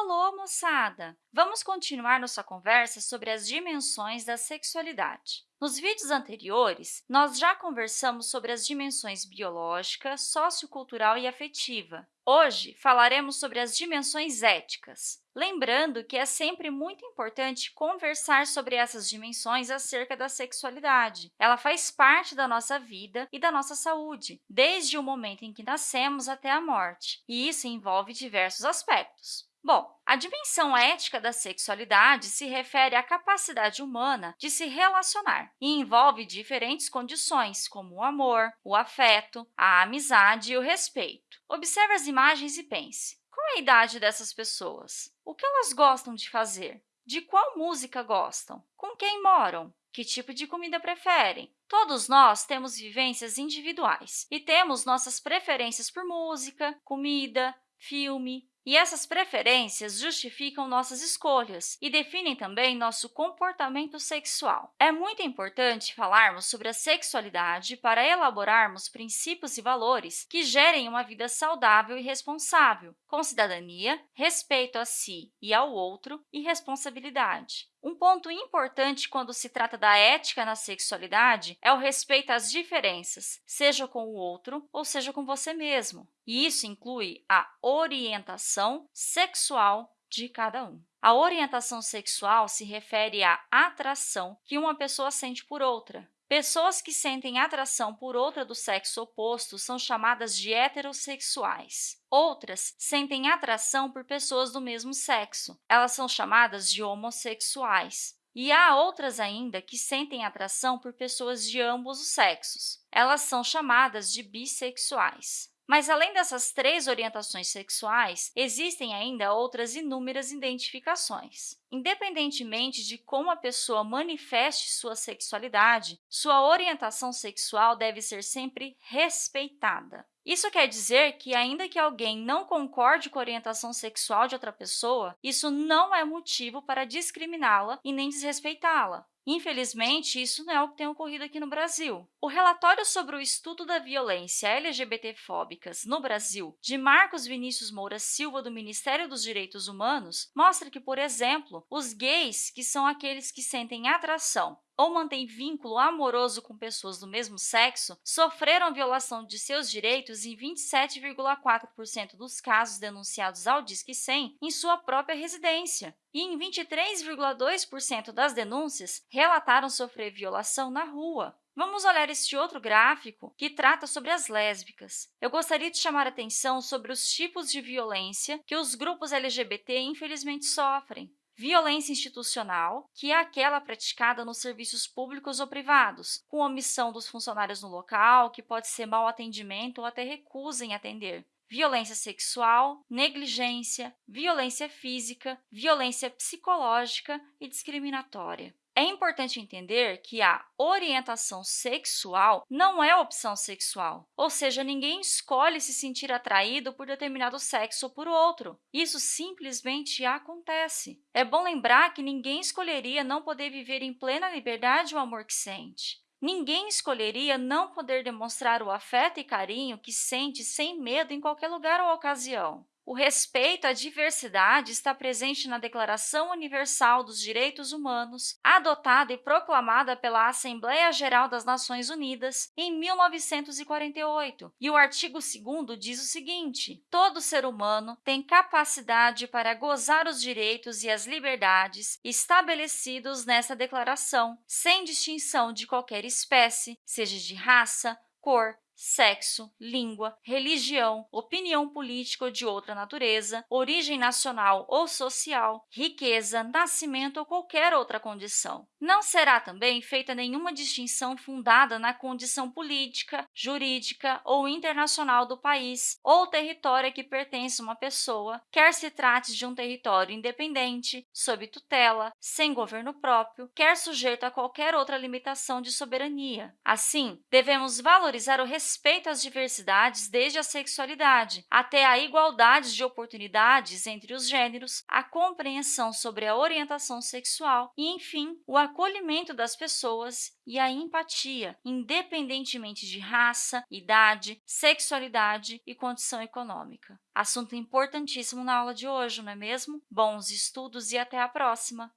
alô, moçada! Vamos continuar nossa conversa sobre as dimensões da sexualidade. Nos vídeos anteriores, nós já conversamos sobre as dimensões biológica, sociocultural e afetiva. Hoje, falaremos sobre as dimensões éticas. Lembrando que é sempre muito importante conversar sobre essas dimensões acerca da sexualidade. Ela faz parte da nossa vida e da nossa saúde, desde o momento em que nascemos até a morte, e isso envolve diversos aspectos. Bom, a dimensão ética da sexualidade se refere à capacidade humana de se relacionar e envolve diferentes condições, como o amor, o afeto, a amizade e o respeito. Observe as imagens e pense. Qual é a idade dessas pessoas? O que elas gostam de fazer? De qual música gostam? Com quem moram? Que tipo de comida preferem? Todos nós temos vivências individuais e temos nossas preferências por música, comida, filme, e essas preferências justificam nossas escolhas e definem também nosso comportamento sexual. É muito importante falarmos sobre a sexualidade para elaborarmos princípios e valores que gerem uma vida saudável e responsável, com cidadania, respeito a si e ao outro e responsabilidade. Um ponto importante quando se trata da ética na sexualidade é o respeito às diferenças, seja com o outro ou seja com você mesmo. E isso inclui a orientação sexual de cada um. A orientação sexual se refere à atração que uma pessoa sente por outra. Pessoas que sentem atração por outra do sexo oposto são chamadas de heterossexuais. Outras sentem atração por pessoas do mesmo sexo. Elas são chamadas de homossexuais. E há outras ainda que sentem atração por pessoas de ambos os sexos. Elas são chamadas de bissexuais. Mas, além dessas três orientações sexuais, existem ainda outras inúmeras identificações. Independentemente de como a pessoa manifeste sua sexualidade, sua orientação sexual deve ser sempre respeitada. Isso quer dizer que, ainda que alguém não concorde com a orientação sexual de outra pessoa, isso não é motivo para discriminá-la e nem desrespeitá-la. Infelizmente, isso não é o que tem ocorrido aqui no Brasil. O relatório sobre o estudo da violência LGBTfóbicas no Brasil, de Marcos Vinícius Moura Silva, do Ministério dos Direitos Humanos, mostra que, por exemplo, os gays, que são aqueles que sentem atração ou mantém vínculo amoroso com pessoas do mesmo sexo sofreram violação de seus direitos em 27,4% dos casos denunciados ao Disque 100 em sua própria residência. E em 23,2% das denúncias relataram sofrer violação na rua. Vamos olhar este outro gráfico que trata sobre as lésbicas. Eu gostaria de chamar a atenção sobre os tipos de violência que os grupos LGBT infelizmente sofrem violência institucional, que é aquela praticada nos serviços públicos ou privados, com omissão dos funcionários no local, que pode ser mau atendimento ou até recusa em atender, violência sexual, negligência, violência física, violência psicológica e discriminatória. É importante entender que a orientação sexual não é opção sexual, ou seja, ninguém escolhe se sentir atraído por determinado sexo ou por outro. Isso simplesmente acontece. É bom lembrar que ninguém escolheria não poder viver em plena liberdade o amor que sente. Ninguém escolheria não poder demonstrar o afeto e carinho que sente sem medo em qualquer lugar ou ocasião. O respeito à diversidade está presente na Declaração Universal dos Direitos Humanos, adotada e proclamada pela Assembleia Geral das Nações Unidas em 1948. E o artigo 2 diz o seguinte, todo ser humano tem capacidade para gozar os direitos e as liberdades estabelecidos nessa declaração, sem distinção de qualquer espécie, seja de raça, cor, sexo, língua, religião, opinião política ou de outra natureza, origem nacional ou social, riqueza, nascimento ou qualquer outra condição. Não será também feita nenhuma distinção fundada na condição política, jurídica ou internacional do país ou território a que pertence uma pessoa, quer se trate de um território independente, sob tutela, sem governo próprio, quer sujeito a qualquer outra limitação de soberania. Assim, devemos valorizar o respeito respeito às diversidades desde a sexualidade até a igualdade de oportunidades entre os gêneros, a compreensão sobre a orientação sexual e, enfim, o acolhimento das pessoas e a empatia, independentemente de raça, idade, sexualidade e condição econômica. Assunto importantíssimo na aula de hoje, não é mesmo? Bons estudos e até a próxima!